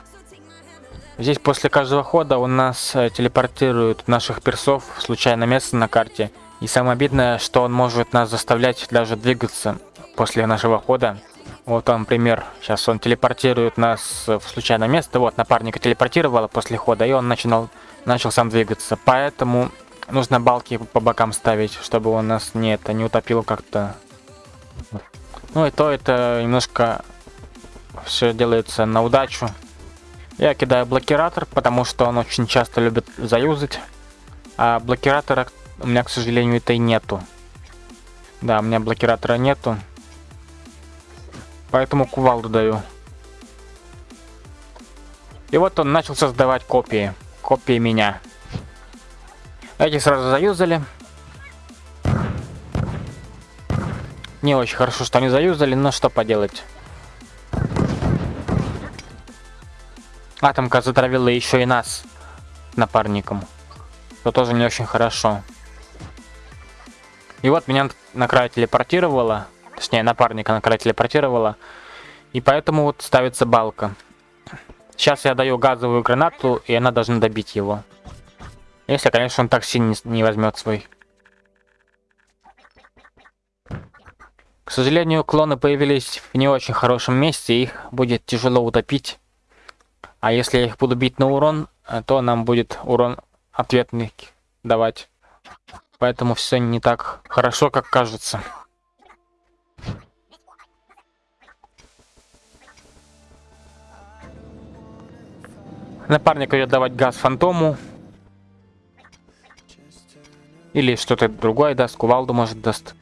Здесь после каждого хода у нас э, телепортируют наших персов в случайное место на карте. И самое обидное, что он может нас заставлять даже двигаться после нашего хода. Вот он пример. Сейчас он телепортирует нас в случайное место. Вот, напарника телепортировало после хода, и он начинал, начал сам двигаться. Поэтому нужно балки по бокам ставить, чтобы он нас не, это, не утопил как-то. Ну и то это немножко все делается на удачу. Я кидаю блокиратор, потому что он очень часто любит заюзать. А блокиратора у меня, к сожалению, это и нету. Да, у меня блокиратора нету. Поэтому кувалду даю. И вот он начал создавать копии. Копии меня. Эти сразу заюзали. Не очень хорошо, что они заюзали, но что поделать. Атомка затравила еще и нас напарником. Что тоже не очень хорошо. И вот меня на край телепортировало. Точнее, напарника на край телепортировало. И поэтому вот ставится балка. Сейчас я даю газовую гранату, и она должна добить его. Если, конечно, он так сильно не, возьмет свой. К сожалению, клоны появились в не очень хорошем месте, их будет тяжело утопить. А если я их буду бить на урон, то нам будет урон ответный давать. Поэтому все не так хорошо, как кажется. Напарник идет давать газ фантому. Или что-то другое даст, кувалду может даст.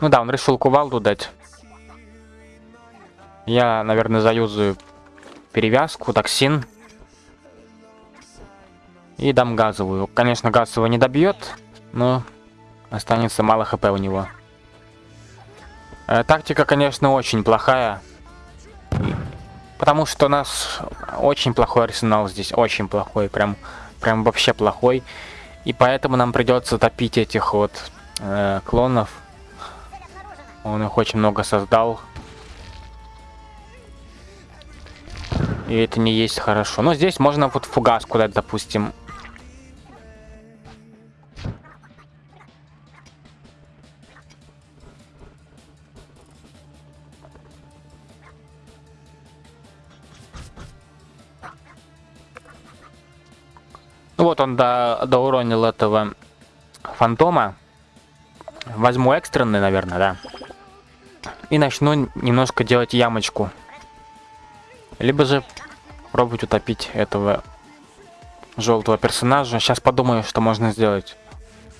Ну да, он решил кувалду дать. Я, наверное, заюзаю перевязку, токсин. И дам газовую. Конечно, газ его не добьет, но останется мало хп у него. Э, тактика, конечно, очень плохая. Потому что у нас очень плохой арсенал здесь. Очень плохой. Прям, прям вообще плохой. И поэтому нам придется топить этих вот э, клонов. Он их очень много создал. И это не есть хорошо. Но здесь можно вот фугас куда-то, допустим. Вот он до, доуронил этого фантома. Возьму экстренный, наверное, да. И начну немножко делать ямочку. Либо же пробовать утопить этого желтого персонажа. Сейчас подумаю, что можно сделать.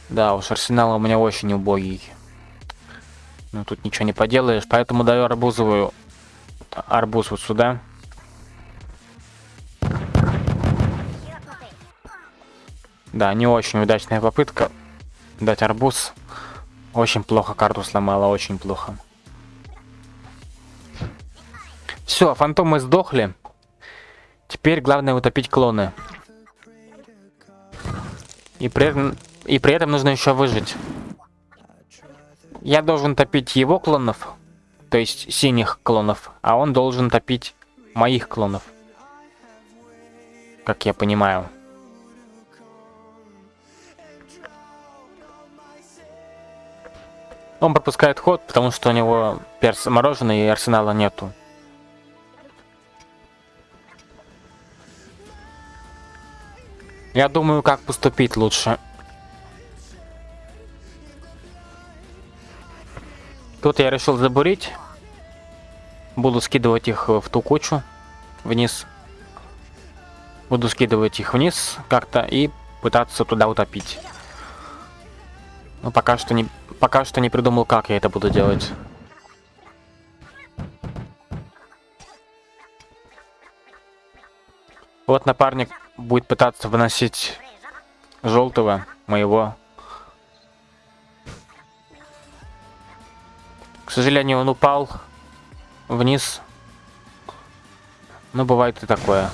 Да, уж арсенал у меня очень убогий. Ну тут ничего не поделаешь, поэтому даю арбузовую арбуз вот сюда. Да, не очень удачная попытка дать арбуз. Очень плохо карту сломала, очень плохо. Все, фантомы сдохли. Теперь главное утопить клоны. И при и при этом нужно еще выжить. Я должен топить его клонов, то есть синих клонов, а он должен топить моих клонов. Как я понимаю. Он пропускает ход, потому что у него перс мороженый и арсенала нету. Я думаю, как поступить лучше. Тут я решил забурить. Буду скидывать их в ту кучу вниз. Буду скидывать их вниз как-то и пытаться туда утопить. Но пока что не пока что не придумал, как я это буду делать. Вот напарник будет пытаться выносить желтого моего. К сожалению, он упал вниз. Но бывает и такое.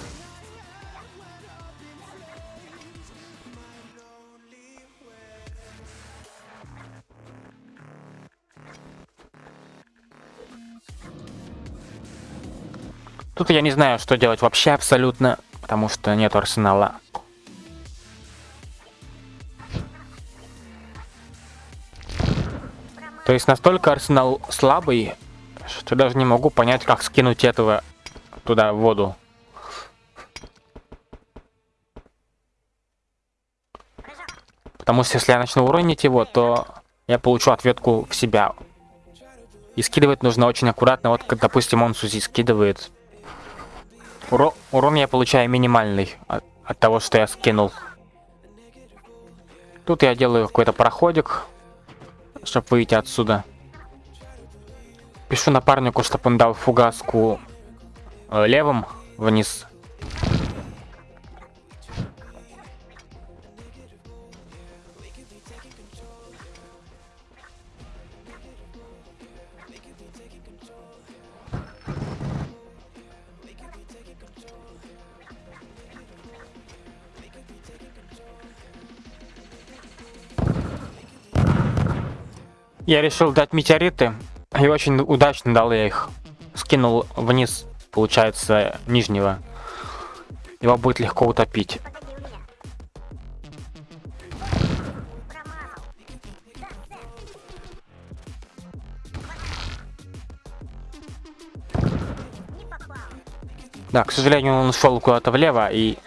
Тут я не знаю, что делать вообще абсолютно, потому что нет арсенала. То есть настолько арсенал слабый, что даже не могу понять, как скинуть этого туда в воду. Потому что если я начну уронить его, то я получу ответку в себя. И скидывать нужно очень аккуратно. Вот, как, допустим, он Сузи скидывает. Уро урон я получаю минимальный от, от того, что я скинул. Тут я делаю какой-то проходик, чтобы выйти отсюда. Пишу напарнику, чтобы он дал фугаску э, левым вниз. Я решил дать метеориты, и очень удачно дал я их. Скинул вниз, получается, нижнего. Его будет легко утопить. Да, к сожалению, он ушел куда-то влево, и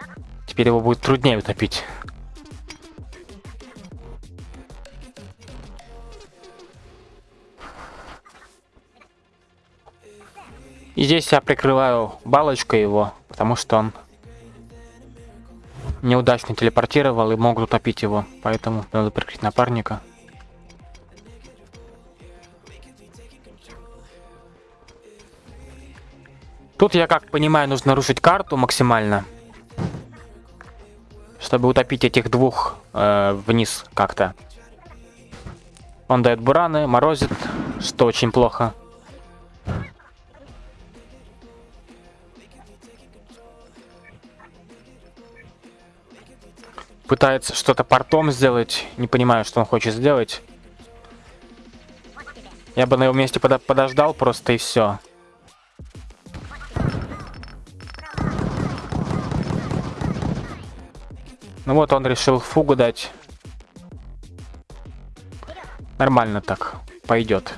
теперь его будет труднее утопить. И здесь я прикрываю балочкой его, потому что он неудачно телепортировал и могут утопить его. Поэтому надо прикрыть напарника. Тут, я как понимаю, нужно рушить карту максимально. Чтобы утопить этих двух э, вниз как-то. Он дает бураны, морозит, что очень плохо. Пытается что-то портом сделать. Не понимаю, что он хочет сделать. Я бы на его месте под подождал просто и все. Ну вот он решил фугу дать. Нормально так. Пойдет.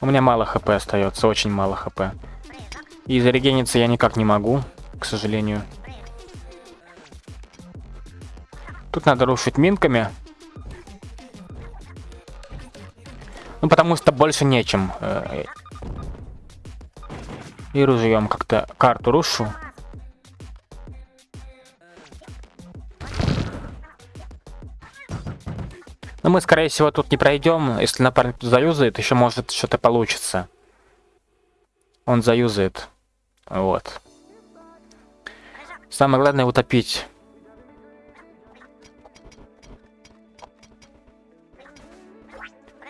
У меня мало хп остается, очень мало хп. И зарегениться я никак не могу, к сожалению. Тут надо рушить минками. Ну, потому что больше нечем. Э, и ружьем как-то карту рушу. Но мы, скорее всего, тут не пройдем. Если напарник тут заюзает, еще может что-то получится. Он заюзает. Вот. Самое главное утопить.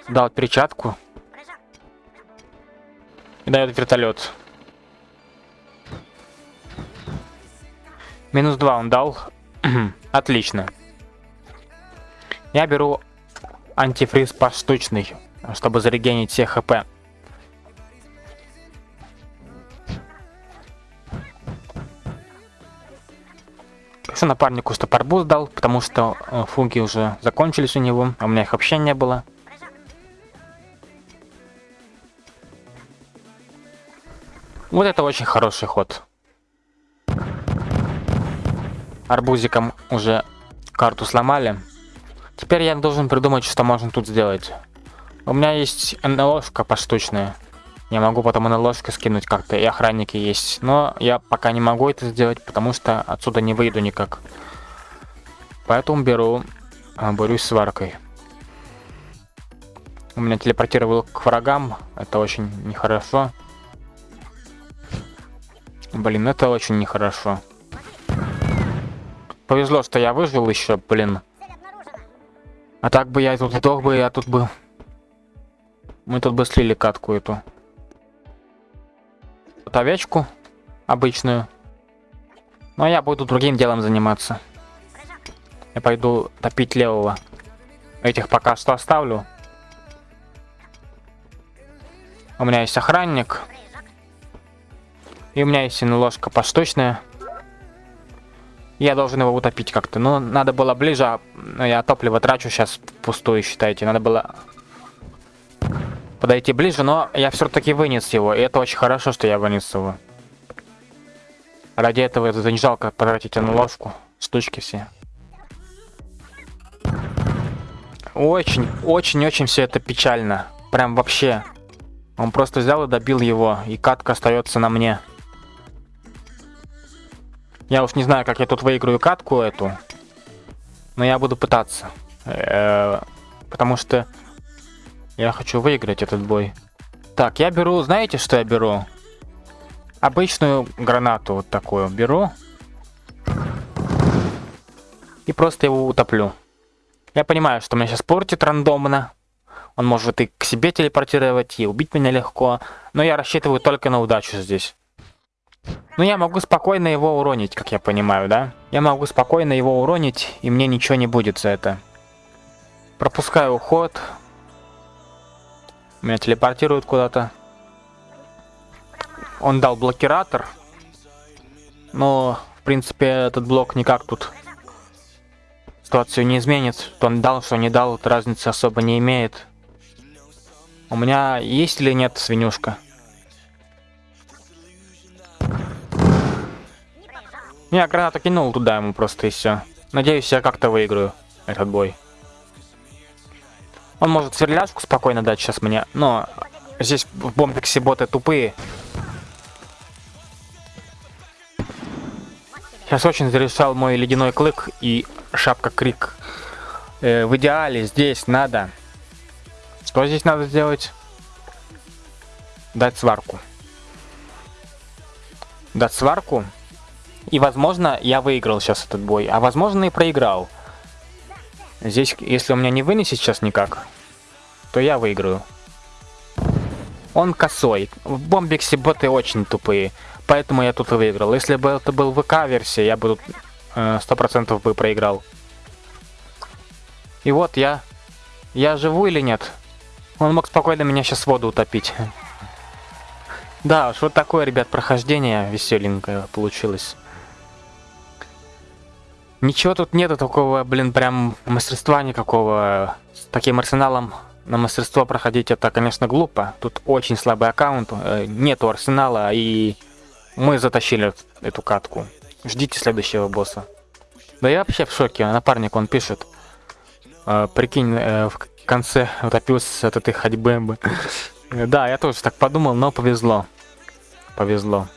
Дал перчатку. И дает вертолет. Минус 2 он дал. Отлично. Я беру антифриз поштучный, чтобы зарегенить все хп. Еще напарнику стопорбуз дал, потому что э, фуги уже закончились у него, а у меня их вообще не было. Вот это очень хороший ход. Арбузиком уже карту сломали. Теперь я должен придумать, что можно тут сделать. У меня есть НЛОшка поштучная. Я могу потом НЛОшка скинуть как-то, и охранники есть. Но я пока не могу это сделать, потому что отсюда не выйду никак. Поэтому беру, а, борюсь с сваркой. У меня телепортировал к врагам, это очень нехорошо. Блин, это очень нехорошо. Повезло, что я выжил еще, блин. А так бы я тут сдох бы, я тут был. Мы тут бы слили катку эту. Вот овечку обычную. Но я буду другим делом заниматься. Я пойду топить левого. Этих пока что оставлю. У меня есть охранник. И у меня есть ложка поштучная. Я должен его утопить как-то. Но надо было ближе. а, ну, Я топливо трачу сейчас пустую, считайте. Надо было подойти ближе, но я все-таки вынес его. И это очень хорошо, что я вынес его. Ради этого это не жалко потратить на ложку. Штучки все. Очень, очень, очень все это печально. Прям вообще. Он просто взял и добил его, и катка остается на мне. Я уж не знаю, как я тут выиграю катку эту. Но я буду пытаться. Э, Потому что я хочу выиграть этот бой. Так, я беру, знаете, что я беру? Обычную гранату вот такую беру. И просто его утоплю. Я понимаю, что меня сейчас портит рандомно. Он может и к себе телепортировать, и убить меня легко. Но я рассчитываю только на удачу здесь. Но я могу спокойно его уронить, как я понимаю, да? Я могу спокойно его уронить, и мне ничего не будет за это. Пропускаю уход. Меня телепортируют куда-то. Он дал блокиратор. Но, в принципе, этот блок никак тут ситуацию не изменит. Что он дал, что не дал, разницы особо не имеет. У меня есть или нет свинюшка? Я гранату кинул туда ему просто и все. Надеюсь, я как-то выиграю этот бой. Он может сверляшку спокойно дать сейчас мне, но здесь в бомбиксе боты тупые. Сейчас очень зарешал мой ледяной клык и шапка крик. Э, в идеале здесь надо... Что здесь надо сделать? Дать сварку. Дать сварку. И, возможно, я выиграл сейчас этот бой, а возможно и проиграл. Здесь, если у меня не вынесет сейчас никак, то я выиграю. Он косой. В бомбиксе боты очень тупые, поэтому я тут и выиграл. Если бы это был ВК-версия, я бы тут сто процентов бы проиграл. И вот я... Я живу или нет? Он мог спокойно меня сейчас в воду утопить. Да уж, вот такое, ребят, прохождение веселенькое получилось. Ничего тут нету такого, блин, прям мастерства никакого. С таким арсеналом на мастерство проходить это, конечно, глупо. Тут очень слабый аккаунт, э, нету арсенала, и мы затащили эту катку. Ждите следующего босса. Да я вообще в шоке, напарник он пишет. Э, прикинь, э, в конце утопился от этой ходьбы. Да, я тоже так подумал, но повезло. Повезло.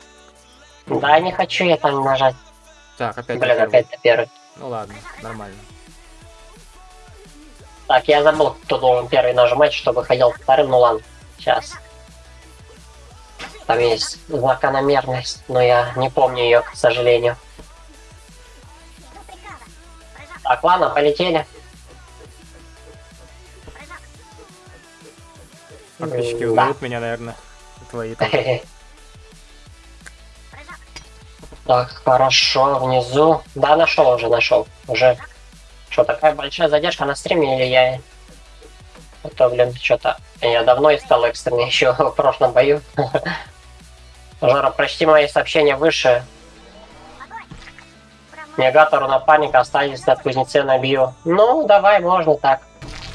Да, не хочу я там нажать. Так, опять. Блин, опять на первый. Ну ладно, нормально. Так, я забыл, кто должен первый нажимать, чтобы ходил вторым. Ну ладно, сейчас. Там есть закономерность, но я не помню ее, к сожалению. Так, ладно, полетели. Подписчики узнают меня, наверное. Твои там. Так, хорошо, внизу. Да, нашел уже, нашел. Уже. Что, такая большая задержка на стриме или я... А то, блин, что-то... Я давно искал экстренный еще в прошлом бою. Жора, прочти мои сообщения выше. Негатору напарника остались на кузнеце набью. Ну, давай, можно так.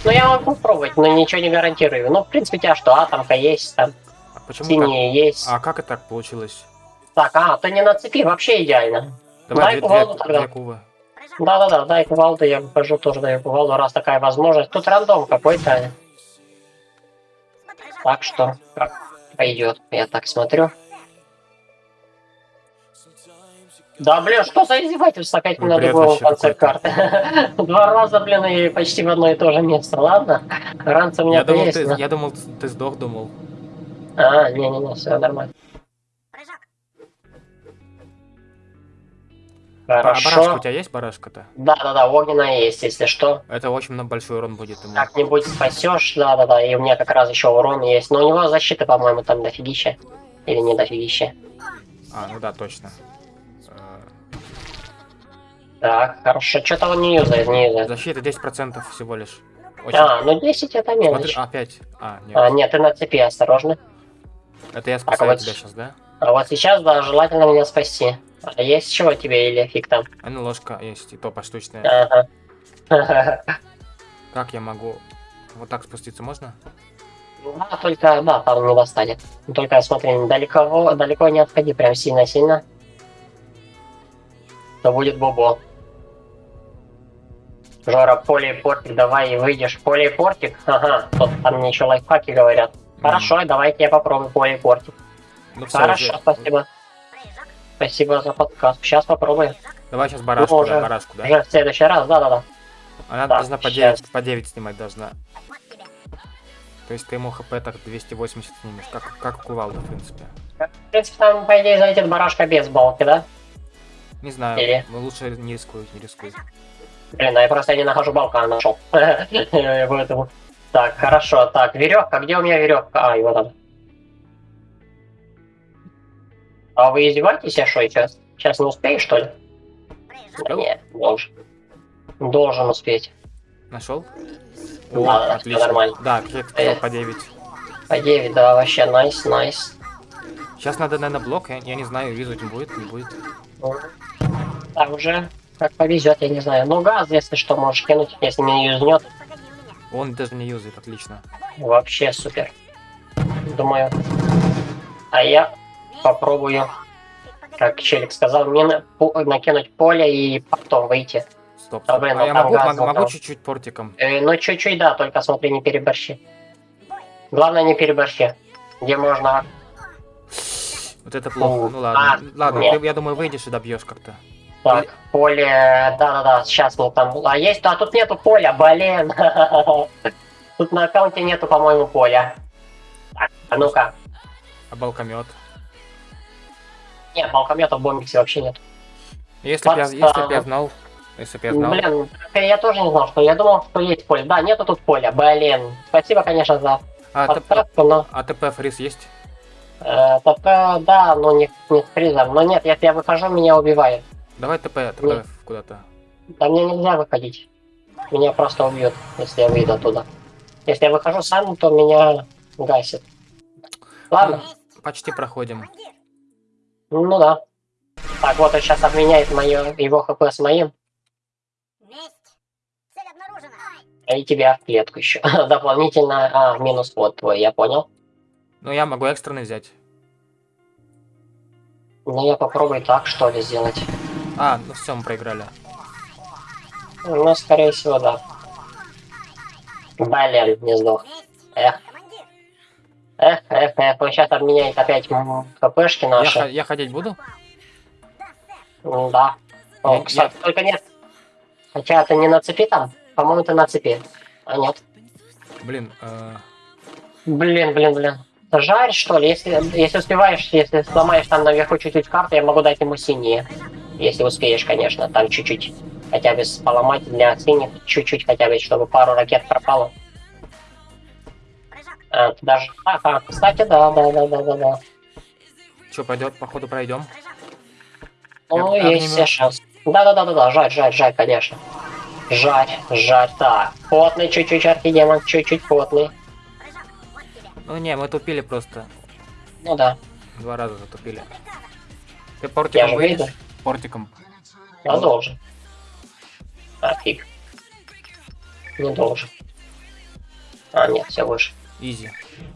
Ну, я могу пробовать, но ничего не гарантирую. Ну, в принципе, у тебя что, атомка есть, там, А почему синие есть. А как это так получилось? Так, а, то не на цепи, вообще идеально. Давай Дай две, кувалду две- тогда. две кувы. Да-да-да, дай кувалду, я выхожу, тоже даю кувалду, раз такая возможность. Тут рандом какой-то. Так что, как пойдет, я так смотрю. Да, блин, что за издевательство? Опять Ну, на другом вообще конце карты. Два раза, блин, и почти в одно и то же место. Ладно, ранца у меня Я думал, есть. ты, я думал, ты сдох, думал. А, не-не-не, все нормально. А барашка Хорошо. у тебя есть барашка-то? Да-да-да, огненная есть, если что. Это очень на- большой урон будет ему. Как-нибудь спасешь, да-да-да, и у меня как раз еще урон есть. Но у него защита, по-моему, там дофигища. Или не дофигища. А, ну да, точно. Э, Так, хорошо. Что-то он не юзает, не юзает. Защита 10% всего лишь. Очень... А, ну 10 это Смотри, мелочь. опять. А, нет. А, нет, ты на цепи, осторожно. Это я спасаю вот тебя с- сейчас, да? А вот сейчас, да, желательно меня спасти. А есть чего тебе или фиг там? А ну ложка есть, и то поштучная. Ага. Как я могу... Вот так спуститься можно? Да, только, да, там не достанет. Только смотри, далеко, далеко не отходи, прям сильно-сильно. То будет бобо. Жора, поле и портик, давай и выйдешь. Поле и портик? Ага, тут там мне еще лайфхаки говорят. Хорошо, давайте я попробую поле и портик. Ну всё, Хорошо, уже. спасибо. Спасибо за подкаст. Сейчас попробуем. Давай сейчас барашку, уже- да, барашку, да? Уже в следующий раз, да-да-да. Она так, должна по щас. 9, по 9 снимать должна. То есть ты ему хп так 280 снимешь, как, как у кувалды, в принципе. В принципе, там, по идее, залетит барашка без балки, да? Не знаю, Или? ну лучше не рискуй, не рискуй. Блин, а я просто не нахожу балку, а нашел. Поэтому. Так, хорошо. Так, веревка. Где у меня веревка? А, его там. А вы издеваетесь, я что, сейчас? Сейчас не успеешь, что ли? Да нет, должен. Должен успеть. Нашел? Да, да, всё нормально. Да, сказал, Э. по 9. По 9, да, вообще, найс, найс. Сейчас надо, наверное, блок, я, я не знаю, визуть будет, не будет. Так, уже как повезет, я не знаю. Ну, газ, если что, можешь кинуть, если не юзнет. Он даже не юзает, отлично. Вообще супер. Думаю. А я попробую, как Челик сказал, пу- накинуть поле и потом выйти. Стоп. Да, блин, а я могу, газ могу, чуть-чуть портиком. Э, ну, чуть-чуть, да, только смотри, не переборщи. Главное, не переборщи. Где можно... Вот это плохо. Ну ладно. а, ладно, нет. ты, я думаю, выйдешь и добьешь как-то. Так, поле... Да-да-да, сейчас мы там... А есть? А тут нету поля, блин. Тут на аккаунте нету, по-моему, поля. Так, а ну-ка. А балкомет. Нет, балкомета в бомбиксе вообще нет. Если бы я, если б я знал, если бы я знал. Блин, я тоже не знал, что я думал, что есть поле. Да, нету тут поля, блин. Спасибо, конечно, за А, подсказку, но... а ТП фриз есть? Э, ТП, да, но не, не с призом. Но нет, если я выхожу, меня убивает. Давай ТП, ТП Нет. куда-то. Да мне нельзя выходить. Меня просто убьют, если я выйду оттуда. Если я выхожу сам, то меня гасит. Ладно, Почти проходим. Ну да. Так, вот он сейчас обменяет моё, его хп с моим. И тебя в клетку еще. Дополнительно, а, минус вот твой, я понял. Ну, я могу экстренный взять. Ну я попробую так, что ли, сделать. А, ну все, мы проиграли. Ну, скорее всего, да. Блин, не сдох. Эх. Эх, эх, эх, он сейчас обменяет опять хпшки Я, наши. ха- я ходить буду? Ну да. О, Я- кстати, только нет. Хотя ты не на цепи там? По-моему, ты на цепи. А нет. Блин, э, Блин, блин, блин. Жарь, что ли? Если, если успеваешь, если сломаешь там наверху чуть-чуть карты, я могу дать ему синие. Если успеешь, конечно, там чуть-чуть. Хотя бы поломать для синих, чуть-чуть хотя бы, чтобы пару ракет пропало. Ты даже... Ага, кстати, да, да, да, да, да, да. что, пойдет, походу пройдем. Ну, Я- есть все шанс. Да-да-да-да-да, жарь, жарь, жарь, конечно. Жарь, жарь, так. Потный чуть-чуть архидемон, чуть-чуть потный. Ну не, мы тупили просто. Ну да, Два раза затупили. Ты я портиком выйдешь? выйду. Портиком. Я должен. А, фиг. Не должен. А, нет, все выше. Изи.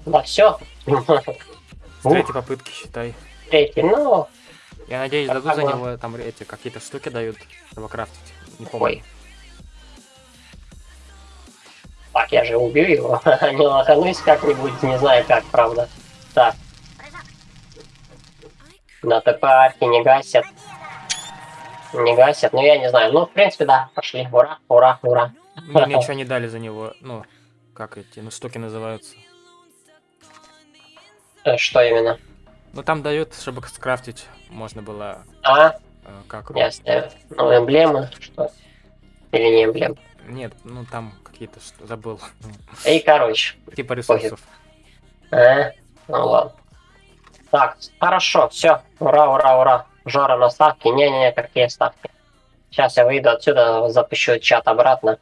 Да, все. С третьей попытки считай. Третий, ну... Я надеюсь, дадут за него там эти какие-то штуки дают, чтобы крафтить. Не помню. Так, я же убью его. Не лоханусь как-нибудь, не знаю как, правда. Так. На ТП арки не гасят. Не гасят, ну я не знаю. Ну, в принципе, да, пошли. Ура, ура, ура. Мне ничего не дали за него. Ну, как эти, ну, штуки называются. Э, Что именно? Ну, там дают, чтобы скрафтить, можно было, А, э, как... ясно. Ну, эмблемы, что? Или не эмблемы? Нет, ну, там какие-то, что забыл. И, короче. Типа ресурсов. А, ну ладно. Так, хорошо, все. Ура, ура, ура. Жора на ставке. Не-не-не, какие ставки? Сейчас я выйду отсюда, запущу чат обратно.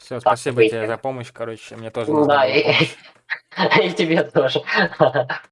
Все, спасибо тебе за помощь, короче, мне тоже Ну нужна да, была и, помощь. и тебе тоже.